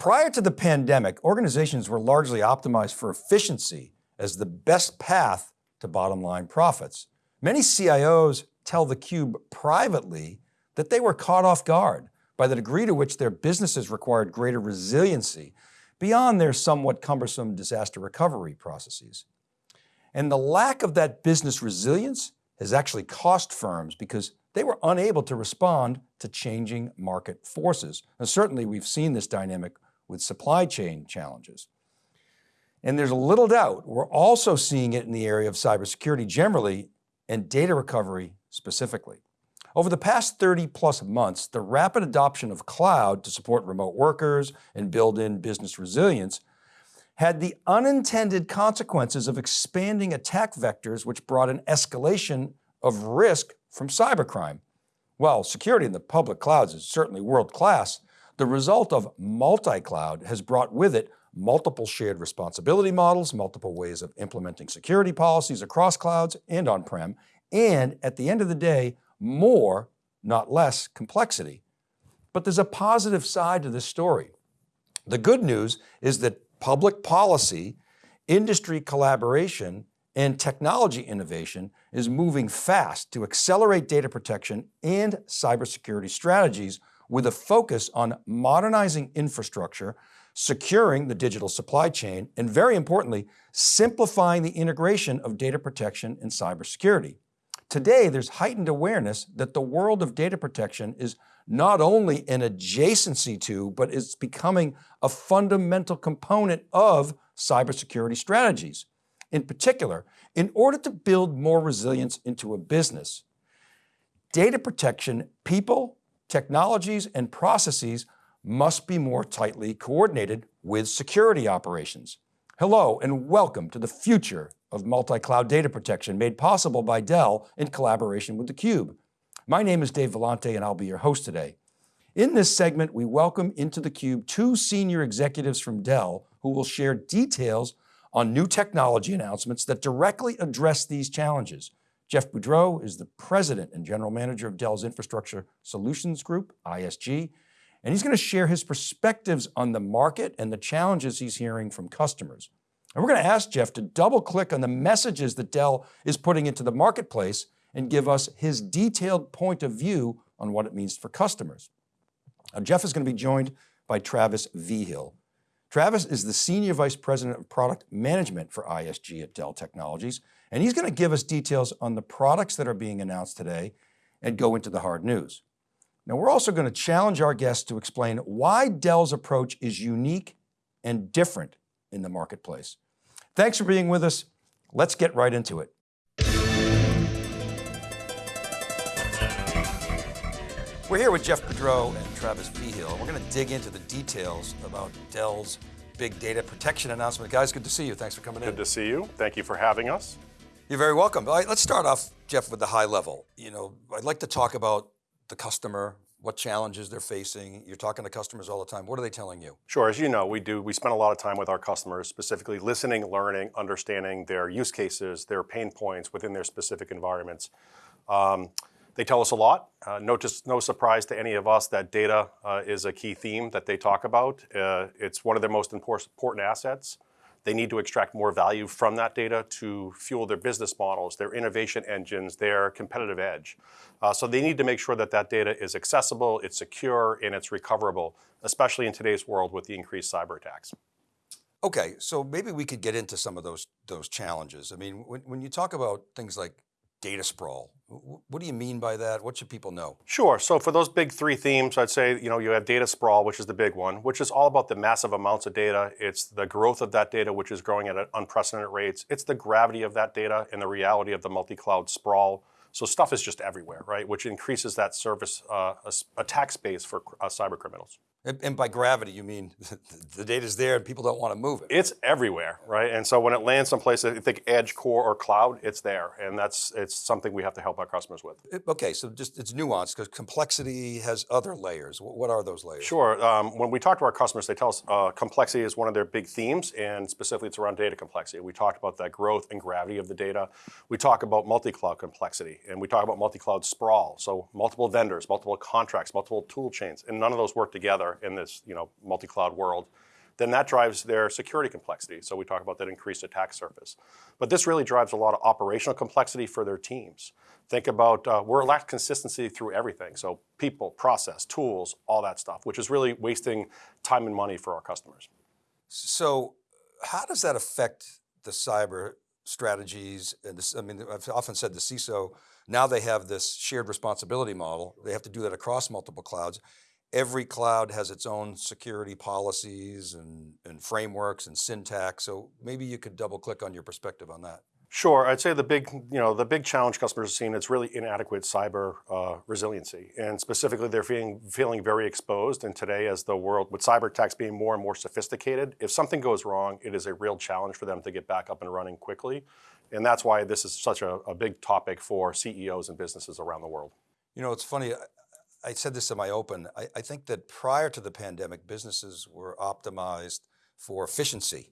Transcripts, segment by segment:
Prior to the pandemic, organizations were largely optimized for efficiency as the best path to bottom line profits. Many CIOs tell theCUBE privately that they were caught off guard by the degree to which their businesses required greater resiliency beyond their somewhat cumbersome disaster recovery processes. And the lack of that business resilience has actually cost firms because they were unable to respond to changing market forces. And certainly we've seen this dynamic with supply chain challenges. And there's little doubt, we're also seeing it in the area of cybersecurity generally and data recovery specifically. Over the past 30 plus months, the rapid adoption of cloud to support remote workers and build in business resilience had the unintended consequences of expanding attack vectors which brought an escalation of risk from cybercrime. While security in the public clouds is certainly world-class, the result of multi-cloud has brought with it multiple shared responsibility models, multiple ways of implementing security policies across clouds and on-prem, and at the end of the day, more, not less, complexity. But there's a positive side to this story. The good news is that public policy, industry collaboration, and technology innovation is moving fast to accelerate data protection and cybersecurity strategies with a focus on modernizing infrastructure, securing the digital supply chain, and very importantly, simplifying the integration of data protection and cybersecurity. Today, there's heightened awareness that the world of data protection is not only an adjacency to, but is becoming a fundamental component of cybersecurity strategies. In particular, in order to build more resilience into a business, data protection, people, technologies, and processes must be more tightly coordinated with security operations. Hello and welcome to the future of multi-cloud data protection made possible by Dell in collaboration with theCUBE. My name is Dave Vellante and I'll be your host today. In this segment, we welcome into theCUBE two senior executives from Dell who will share details on new technology announcements that directly address these challenges. Jeff Boudreau is the President and General Manager of Dell's Infrastructure Solutions Group, ISG, and he's going to share his perspectives on the market and the challenges he's hearing from customers. And we're going to ask Jeff to double click on the messages that Dell is putting into the marketplace and give us his detailed point of view on what it means for customers. Now, Jeff is going to be joined by Travis Vigil. Travis is the Senior Vice President of Product Management for ISG at Dell Technologies, and he's going to give us details on the products that are being announced today and go into the hard news. Now we're also going to challenge our guests to explain why Dell's approach is unique and different in the marketplace. Thanks for being with us. Let's get right into it. We're here with Jeff Boudreau and Travis Vigil. We're going to dig into the details about Dell's big data protection announcement. Guys, good to see you. Thanks for coming good in. Good to see you. Thank you for having us. You're very welcome. All right, let's start off, Jeff, with the high level. You know, I'd like to talk about the customer, what challenges they're facing. You're talking to customers all the time. What are they telling you? Sure, as you know, we do, we spend a lot of time with our customers, specifically listening, learning, understanding their use cases, their pain points within their specific environments. Um, they tell us a lot. Uh, no, just, no surprise to any of us that data uh, is a key theme that they talk about. Uh, it's one of their most important assets. They need to extract more value from that data to fuel their business models, their innovation engines, their competitive edge. Uh, so they need to make sure that that data is accessible, it's secure, and it's recoverable, especially in today's world with the increased cyber attacks. Okay, so maybe we could get into some of those, those challenges. I mean, when, when you talk about things like data sprawl. What do you mean by that? What should people know? Sure, so for those big three themes, I'd say, you know, you have data sprawl, which is the big one, which is all about the massive amounts of data. It's the growth of that data, which is growing at unprecedented rates. It's the gravity of that data and the reality of the multi-cloud sprawl. So stuff is just everywhere, right? Which increases that service uh, attack space for uh, cyber criminals. And, and, by gravity, you mean the data's there and people don't want to move it. It's everywhere, right? And so when it lands someplace, I think edge, core, or cloud, it's there. And that's it's something we have to help our customers with. Okay, so just it's nuanced because complexity has other layers. What are those layers? Sure, um, when we talk to our customers, they tell us uh, complexity is one of their big themes and specifically it's around data complexity. We talked about that growth and gravity of the data. We talk about multi-cloud complexity and we talk about multi-cloud sprawl. So multiple vendors, multiple contracts, multiple tool chains, and none of those work together together in this you know, multi-cloud world, then that drives their security complexity. So we talk about that increased attack surface. But this really drives a lot of operational complexity for their teams. Think about, uh, we're lack consistency through everything. So people, process, tools, all that stuff, which is really wasting time and money for our customers. So how does that affect the cyber strategies? And this, I mean, I've often said the CISO, now they have this shared responsibility model. They have to do that across multiple clouds. Every cloud has its own security policies and, and frameworks and syntax. So maybe you could double click on your perspective on that. Sure, I'd say the big, you know, the big challenge customers are seeing is really inadequate cyber uh, resiliency, and specifically they're feeling feeling very exposed. And today, as the world with cyber attacks being more and more sophisticated, if something goes wrong, it is a real challenge for them to get back up and running quickly, and that's why this is such a, a big topic for CEOs and businesses around the world. You know, it's funny. I said this in my open. I, I think that prior to the pandemic, businesses were optimized for efficiency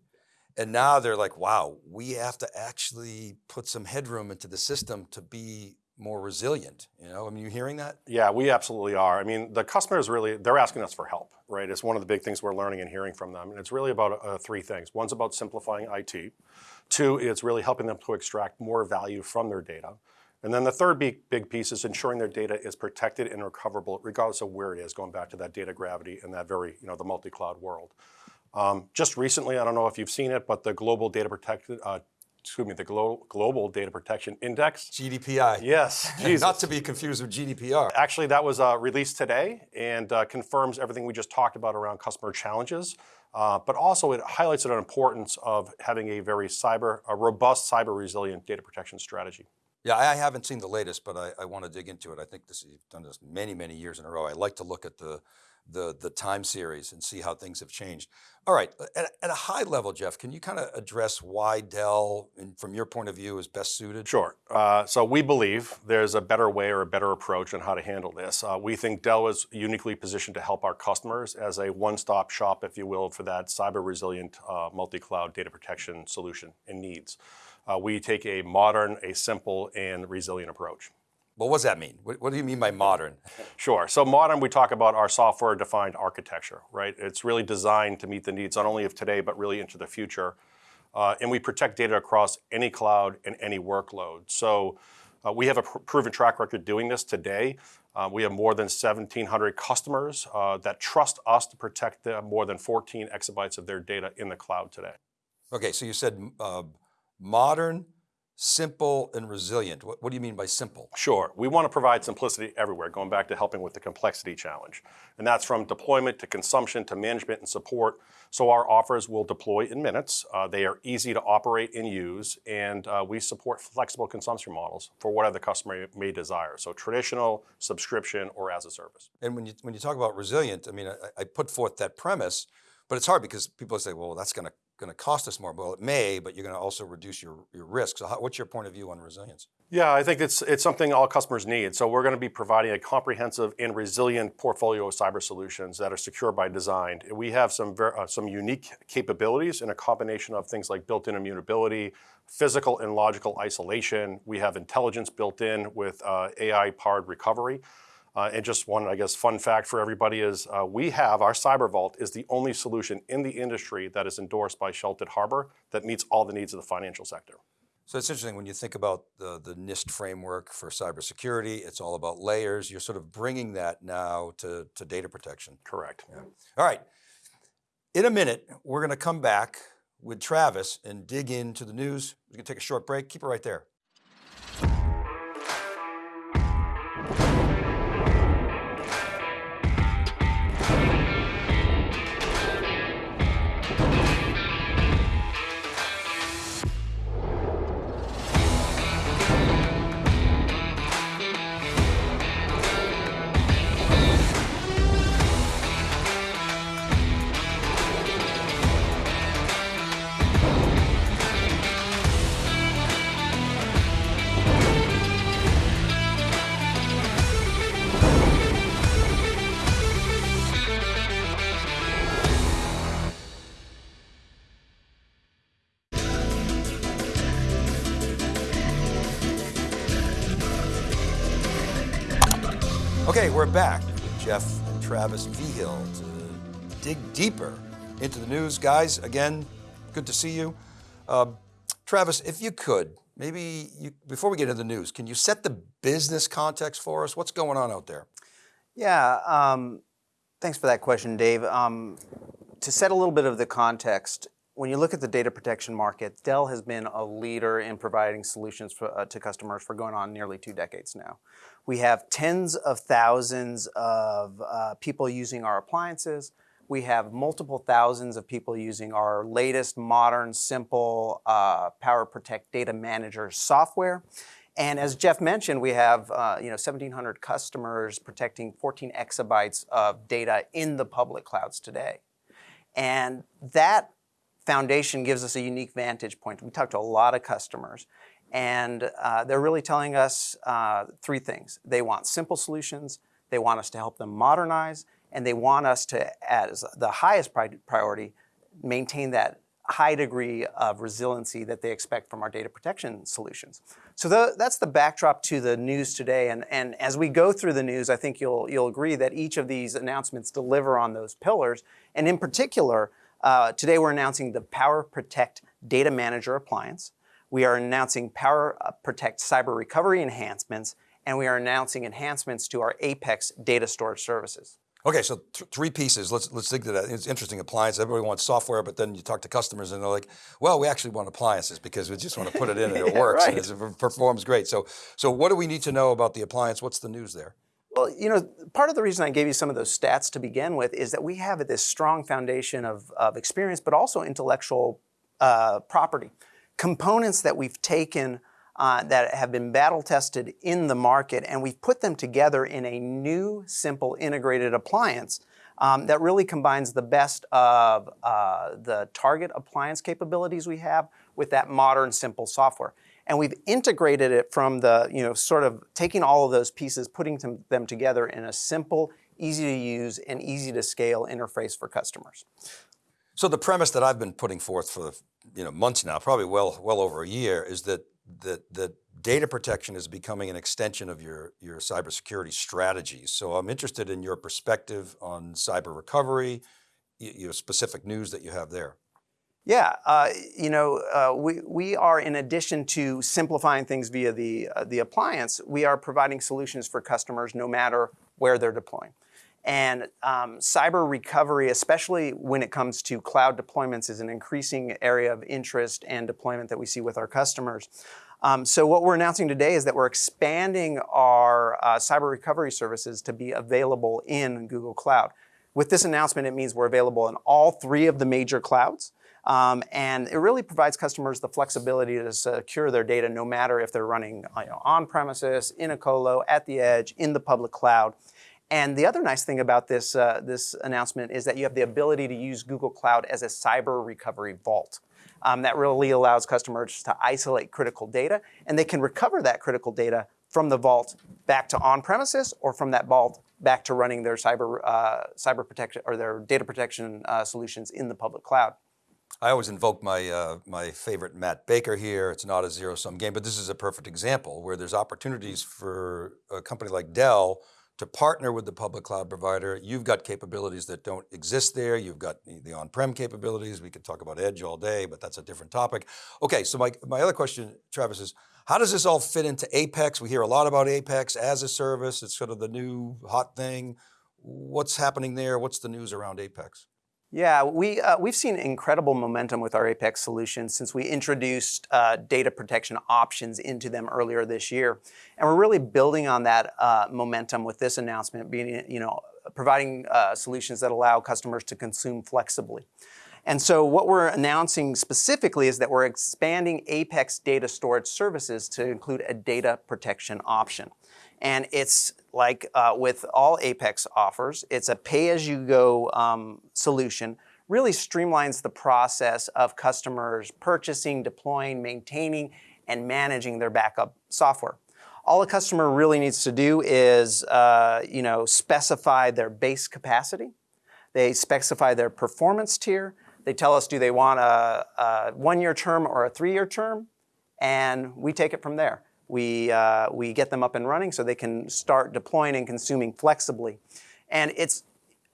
and now they're like, wow, we have to actually put some headroom into the system to be more resilient. You know, I mean, you hearing that? Yeah, we absolutely are. I mean, the customers really, they're asking us for help, right? It's one of the big things we're learning and hearing from them. And it's really about uh, three things. One's about simplifying IT. Two, it's really helping them to extract more value from their data. And then the third big, big piece is ensuring their data is protected and recoverable regardless of where it is, going back to that data gravity and that very, you know, the multi-cloud world. Um, just recently, I don't know if you've seen it, but the Global Data Protection, uh, excuse me, the Glo Global Data Protection Index. GDPI. Yes. Not to be confused with GDPR. Actually, that was uh, released today and uh, confirms everything we just talked about around customer challenges. Uh, but also it highlights the importance of having a very cyber, a robust cyber resilient data protection strategy. Yeah, I haven't seen the latest, but I, I want to dig into it. I think this, you've done this many, many years in a row. I like to look at the, the, the time series and see how things have changed. All right, at, at a high level, Jeff, can you kind of address why Dell, from your point of view, is best suited? Sure. Uh, so we believe there's a better way or a better approach on how to handle this. Uh, we think Dell is uniquely positioned to help our customers as a one-stop shop, if you will, for that cyber resilient uh, multi-cloud data protection solution and needs. Uh, we take a modern, a simple, and resilient approach. Well, what does that mean? What, what, do you mean by modern? Sure. So modern, we talk about our software-defined architecture, right? It's really designed to meet the needs not only of today, but really into the future. Uh, and we protect data across any cloud and any workload. So uh, we have a pr proven track record doing this today. Uh, we have more than 1,700 customers uh, that trust us to protect the more than 14 exabytes of their data in the cloud today. Okay, so you said uh, modern, simple and resilient. What, what, do you mean by simple? Sure, we want to provide simplicity everywhere, going back to helping with the complexity challenge. And that's from deployment to consumption to management and support. So our offers will deploy in minutes. Uh, they are easy to operate and use, and uh, we support flexible consumption models for whatever the customer may desire. So traditional, subscription, or as a service. And when you, when you talk about resilient, I mean, I, I put forth that premise, but it's hard because people say, well, that's going to going to cost us more. Well, it may, but you're going to also reduce your, your risk. So how, what's your point of view on resilience? Yeah, I think it's, it's something all customers need. So we're going to be providing a comprehensive and resilient portfolio of cyber solutions that are secure by design. We have some, uh, some unique capabilities in a combination of things like built-in immutability, physical and logical isolation. We have intelligence built in with uh, AI-powered recovery. Uh, and just one, I guess, fun fact for everybody is uh, we have, our Cyber Vault is the only solution in the industry that is endorsed by Sheltered Harbor that meets all the needs of the financial sector. So it's interesting when you think about the, the NIST framework for cybersecurity, it's all about layers. You're sort of bringing that now to, to data protection. Correct. Yeah. All right. In a minute, we're going to come back with Travis and dig into the news. We're going to take a short break. Keep it right there. We're back with Jeff and Travis Vigil to dig deeper into the news. Guys, again, good to see you. Uh, Travis, if you could, maybe you, before we get into the news, can you set the business context for us? What's going on out there? Yeah, um, thanks for that question, Dave. Um, to set a little bit of the context, when you look at the data protection market, Dell has been a leader in providing solutions for, uh, to customers for going on nearly two decades now. We have tens of thousands of uh, people using our appliances. We have multiple thousands of people using our latest modern, simple uh, Power Protect Data Manager software. And as Jeff mentioned, we have uh, you know 1,700 customers protecting 14 exabytes of data in the public clouds today. And that foundation gives us a unique vantage point. We talked to a lot of customers, and uh, they're really telling us uh, three things. They want simple solutions, they want us to help them modernize, and they want us to, as the highest priority, maintain that high degree of resiliency that they expect from our data protection solutions. So the, that's the backdrop to the news today. And, and as we go through the news, I think you'll, you'll agree that each of these announcements deliver on those pillars. And in particular, uh, today we're announcing the Power Protect Data Manager appliance. We are announcing Power Protect Cyber Recovery enhancements, and we are announcing enhancements to our Apex data storage services. Okay, so th three pieces. Let's let's dig to that. It's interesting. Appliance. Everybody wants software, but then you talk to customers and they're like, "Well, we actually want appliances because we just want to put it in and it works right. and it performs great." So, so what do we need to know about the appliance? What's the news there? Well, you know, part of the reason I gave you some of those stats to begin with is that we have this strong foundation of, of experience, but also intellectual uh, property. Components that we've taken uh, that have been battle tested in the market, and we've put them together in a new, simple, integrated appliance um, that really combines the best of uh, the target appliance capabilities we have with that modern, simple software. And we've integrated it from the, you know, sort of taking all of those pieces, putting them together in a simple, easy to use, and easy to scale interface for customers. So the premise that I've been putting forth for you know months now, probably well well over a year, is that that, that data protection is becoming an extension of your, your cybersecurity strategies. So I'm interested in your perspective on cyber recovery, your specific news that you have there. Yeah, uh, you know, uh, we, we are, in addition to simplifying things via the, uh, the appliance, we are providing solutions for customers no matter where they're deploying. And um, cyber recovery, especially when it comes to cloud deployments, is an increasing area of interest and deployment that we see with our customers. Um, so what we're announcing today is that we're expanding our uh, cyber recovery services to be available in Google Cloud. With this announcement, it means we're available in all three of the major clouds. Um, and it really provides customers the flexibility to secure their data no matter if they're running you know, on premises, in a colo, at the edge, in the public cloud. And the other nice thing about this, uh, this announcement is that you have the ability to use Google Cloud as a cyber recovery vault. Um, that really allows customers to isolate critical data, and they can recover that critical data from the vault back to on-premises or from that vault back to running their cyber, uh, cyber protection or their data protection uh, solutions in the public cloud. I always invoke my, uh, my favorite Matt Baker here. It's not a zero sum game, but this is a perfect example where there's opportunities for a company like Dell to partner with the public cloud provider. You've got capabilities that don't exist there. You've got the on-prem capabilities. We could talk about edge all day, but that's a different topic. Okay, so my, my other question, Travis, is how does this all fit into Apex? We hear a lot about Apex as a service. It's sort of the new hot thing. What's happening there? What's the news around Apex? Yeah, we, uh, we've seen incredible momentum with our Apex solutions since we introduced uh, data protection options into them earlier this year. And we're really building on that uh, momentum with this announcement, being, you know, providing uh, solutions that allow customers to consume flexibly. And so what we're announcing specifically is that we're expanding Apex data storage services to include a data protection option. And it's like uh, with all Apex offers, it's a pay-as-you-go um, solution, really streamlines the process of customers purchasing, deploying, maintaining, and managing their backup software. All a customer really needs to do is uh, you know, specify their base capacity. They specify their performance tier. They tell us, do they want a, a one-year term or a three-year term? And we take it from there. We, uh, we get them up and running so they can start deploying and consuming flexibly. And it's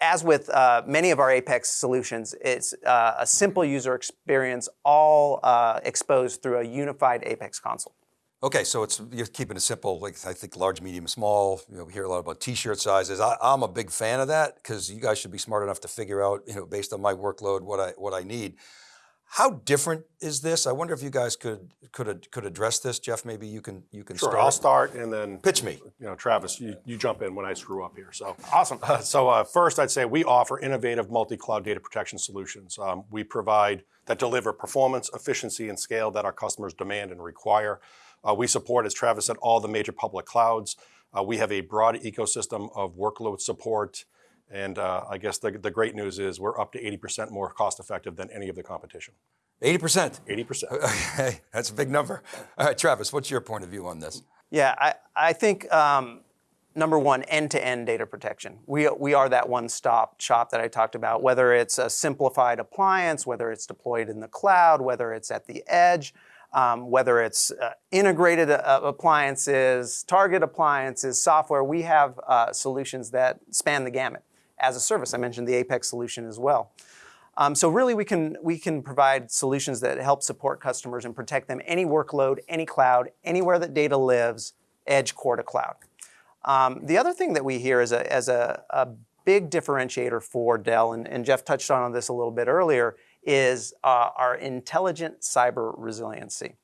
as with uh, many of our Apex solutions, it's uh, a simple user experience, all uh, exposed through a unified Apex console. Okay, so it's you're keeping it simple. Like I think large, medium, small. You know, we hear a lot about T-shirt sizes. I, am a big fan of that because you guys should be smart enough to figure out, you know, based on my workload, what I what I need. How different is this? I wonder if you guys could could could address this. Jeff, maybe you can you can sure, start. I'll start and then pitch me. You know, Travis, you, you jump in when I screw up here. So awesome. Uh, so uh, first, I'd say we offer innovative multi-cloud data protection solutions. Um, we provide that deliver performance, efficiency, and scale that our customers demand and require. Uh, we support, as Travis said, all the major public clouds. Uh, we have a broad ecosystem of workload support. And uh, I guess the, the great news is we're up to 80% more cost effective than any of the competition. 80%? 80%. Okay, that's a big number. All right, Travis, what's your point of view on this? Yeah, I, I think um, number one, end-to-end data protection. We, we are that one-stop shop that I talked about, whether it's a simplified appliance, whether it's deployed in the cloud, whether it's at the edge, um, whether it's uh, integrated uh, appliances, target appliances, software, we have uh, solutions that span the gamut. As a service, I mentioned the Apex solution as well. Um, so really we can, we can provide solutions that help support customers and protect them any workload, any cloud, anywhere that data lives, edge, core to cloud. Um, the other thing that we hear as a, as a, a big differentiator for Dell, and, and, Jeff touched on on this a little bit earlier, is uh, our intelligent cyber resiliency.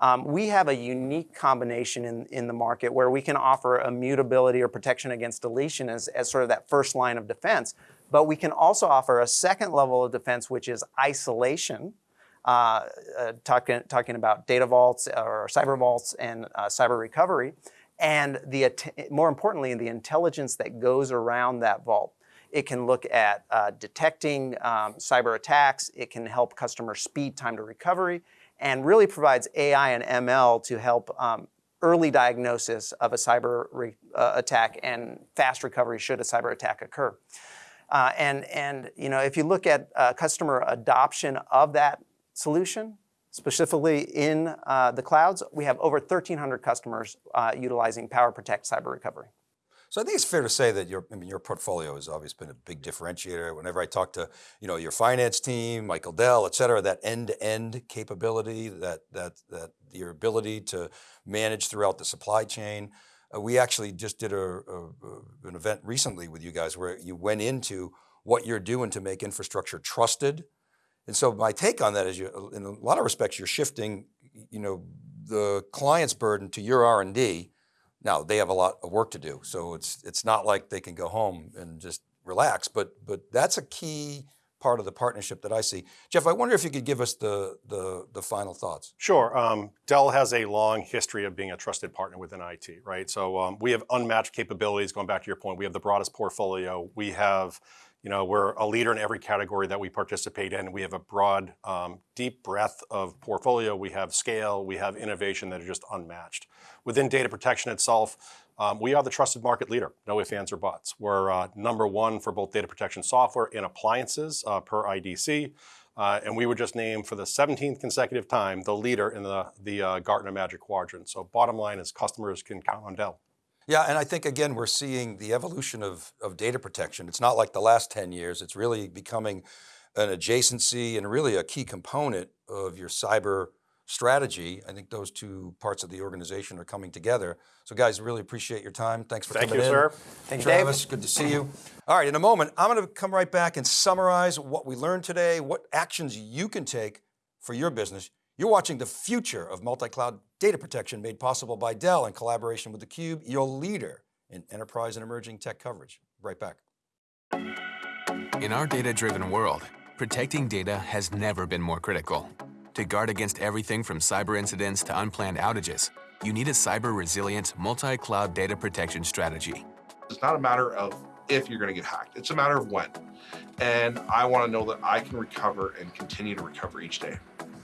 Um, we have a unique combination in, in the market where we can offer immutability or protection against deletion as, as sort of that first line of defense, but we can also offer a second level of defense, which is isolation, uh, uh, talking, talking about data vaults or cyber vaults and uh, cyber recovery, and the more importantly, the intelligence that goes around that vault. It can look at uh, detecting um, cyber attacks. It can help customers speed time to recovery and really provides AI and ML to help um, early diagnosis of a cyber uh, attack and fast recovery should a cyber attack occur. Uh, and, and you know, if you look at uh, customer adoption of that solution, specifically in uh, the clouds, we have over 1,300 customers uh, utilizing PowerProtect Cyber Recovery. So I think it's fair to say that your, I mean, your portfolio has always been a big differentiator. Whenever I talk to, you know, your finance team, Michael Dell, et cetera, that end-to-end -end capability, that, that, that your ability to manage throughout the supply chain. Uh, we actually just did a, a, an event recently with you guys where you went into what you're doing to make infrastructure trusted. And so my take on that is you, in a lot of respects, you're shifting, you know, the client's burden to your R&D now they have a lot of work to do, so it's it's not like they can go home and just relax. But but that's a key part of the partnership that I see. Jeff, I wonder if you could give us the the, the final thoughts. Sure. Um, Dell has a long history of being a trusted partner within IT, right? So um, we have unmatched capabilities. Going back to your point, we have the broadest portfolio. We have you know, we're a leader in every category that we participate in. We have a broad, um, deep breadth of portfolio. We have scale, we have innovation that are just unmatched. Within data protection itself, um, we are the trusted market leader, no ifs, ands, or buts. We're uh, number one for both data protection software and appliances uh, per IDC. Uh, and we were just named for the 17th consecutive time the leader in the, the uh, Gartner Magic Quadrant. So bottom line is customers can count on Dell. Yeah, and I think again, we're seeing the evolution of, of data protection. It's not like the last 10 years, it's really becoming an adjacency and really a key component of your cyber strategy. I think those two parts of the organization are coming together. So guys, really appreciate your time. Thanks for Thank coming you, in. sir. Thank you, Travis, good to see you. All right, in a moment, I'm going to come right back and summarize what we learned today, what actions you can take for your business. You're watching the future of multi-cloud data protection made possible by Dell in collaboration with theCUBE, your leader in enterprise and emerging tech coverage. Right back. In our data-driven world, protecting data has never been more critical. To guard against everything from cyber incidents to unplanned outages, you need a cyber-resilient, multi-cloud data protection strategy. It's not a matter of if you're going to get hacked. It's a matter of when. And I want to know that I can recover and continue to recover each day.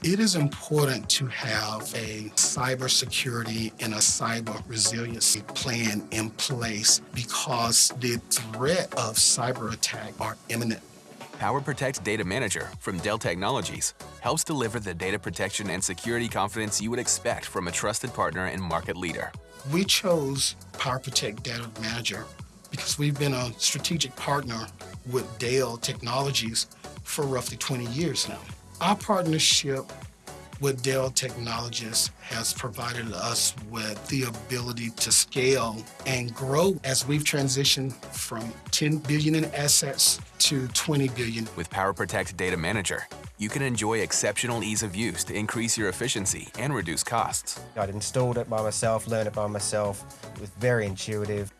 It is important to have a cybersecurity and a cyber resiliency plan in place because the threat of cyber attack are imminent. PowerProtect Data Manager from Dell Technologies helps deliver the data protection and security confidence you would expect from a trusted partner and market leader. We chose PowerProtect Data Manager because we've been a strategic partner with Dell Technologies for roughly 20 years now. Our partnership with Dell Technologies has provided us with the ability to scale and grow as we've transitioned from 10 billion in assets to 20 billion. With PowerProtect Data Manager, you can enjoy exceptional ease of use to increase your efficiency and reduce costs. I'd installed it by myself, learned it by myself. It was very intuitive.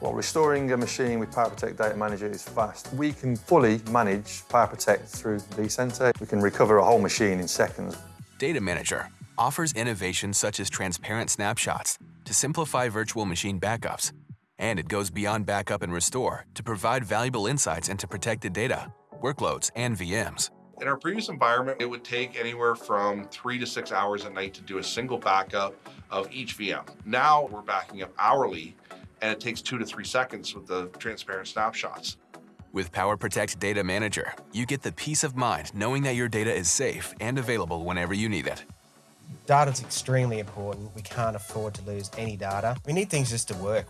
Well, restoring a machine with PowerProtect Data Manager is fast. We can fully manage PowerProtect through the vCenter. We can recover a whole machine in seconds. Data Manager offers innovations such as transparent snapshots to simplify virtual machine backups. And it goes beyond backup and restore to provide valuable insights into protected data, workloads, and VMs. In our previous environment, it would take anywhere from three to six hours a night to do a single backup of each VM. Now we're backing up hourly and it takes two to three seconds with the transparent snapshots. With PowerProtect Data Manager, you get the peace of mind knowing that your data is safe and available whenever you need it. Data is extremely important. We can't afford to lose any data. We need things just to work.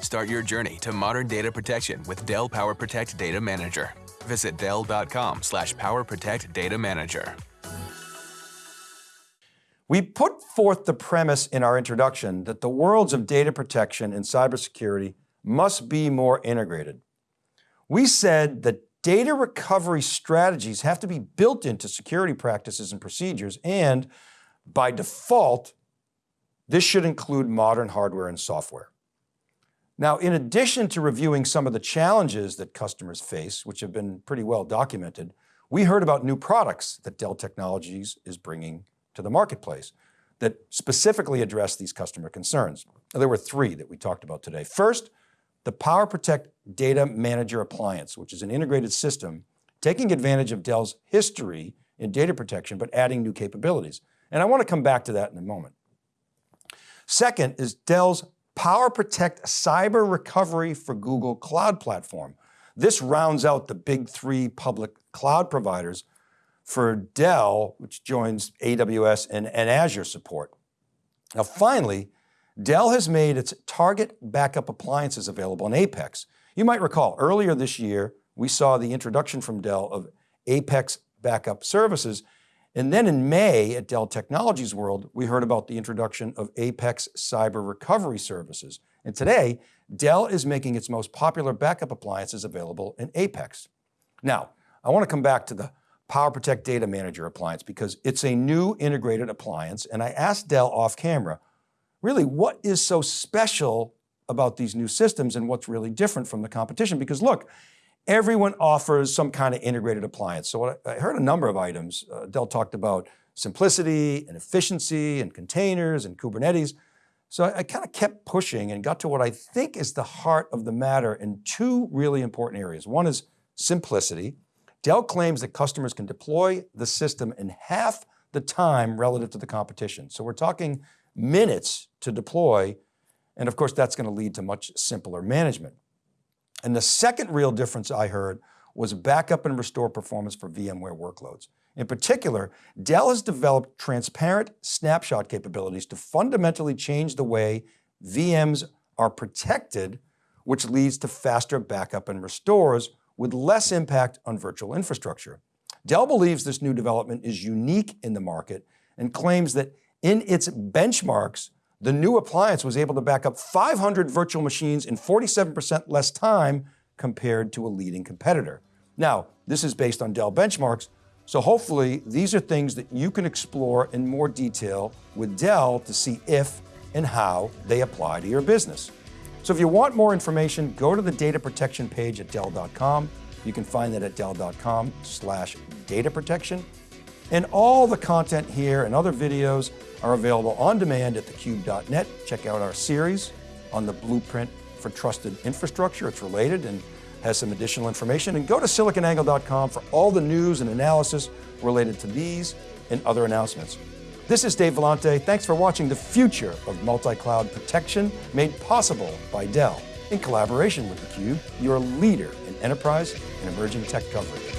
Start your journey to modern data protection with Dell PowerProtect Data Manager. Visit dell.com slash PowerProtect Data Manager. We put forth the premise in our introduction that the worlds of data protection and cybersecurity must be more integrated. We said that data recovery strategies have to be built into security practices and procedures, and by default, this should include modern hardware and software. Now, in addition to reviewing some of the challenges that customers face, which have been pretty well documented, we heard about new products that Dell Technologies is bringing to the marketplace that specifically address these customer concerns. There were three that we talked about today. First, the PowerProtect Data Manager Appliance, which is an integrated system taking advantage of Dell's history in data protection, but adding new capabilities. And I want to come back to that in a moment. Second is Dell's PowerProtect Cyber Recovery for Google Cloud Platform. This rounds out the big three public cloud providers for Dell, which joins AWS and, and Azure support. Now finally, Dell has made its target backup appliances available in Apex. You might recall earlier this year, we saw the introduction from Dell of Apex backup services. And then in May at Dell Technologies World, we heard about the introduction of Apex Cyber Recovery Services. And today, Dell is making its most popular backup appliances available in Apex. Now, I want to come back to the PowerProtect Data Manager appliance because it's a new integrated appliance. And I asked Dell off camera, really what is so special about these new systems and what's really different from the competition? Because look, everyone offers some kind of integrated appliance. So I heard a number of items. Uh, Dell talked about simplicity and efficiency and containers and Kubernetes. So I, I kind of kept pushing and got to what I think is the heart of the matter in two really important areas. One is simplicity. Dell claims that customers can deploy the system in half the time relative to the competition. So we're talking minutes to deploy. And of course, that's going to lead to much simpler management. And the second real difference I heard was backup and restore performance for VMware workloads. In particular, Dell has developed transparent snapshot capabilities to fundamentally change the way VMs are protected, which leads to faster backup and restores with less impact on virtual infrastructure. Dell believes this new development is unique in the market and claims that in its benchmarks, the new appliance was able to back up 500 virtual machines in 47% less time compared to a leading competitor. Now, this is based on Dell benchmarks, so hopefully these are things that you can explore in more detail with Dell to see if and how they apply to your business. So if you want more information, go to the data protection page at Dell.com. You can find that at Dell.com slash data protection. And all the content here and other videos are available on demand at thecube.net. Check out our series on the blueprint for trusted infrastructure. It's related and has some additional information. And go to siliconangle.com for all the news and analysis related to these and other announcements. This is Dave Vellante. Thanks for watching the future of multi-cloud protection made possible by Dell in collaboration with theCUBE, your leader in enterprise and emerging tech coverage.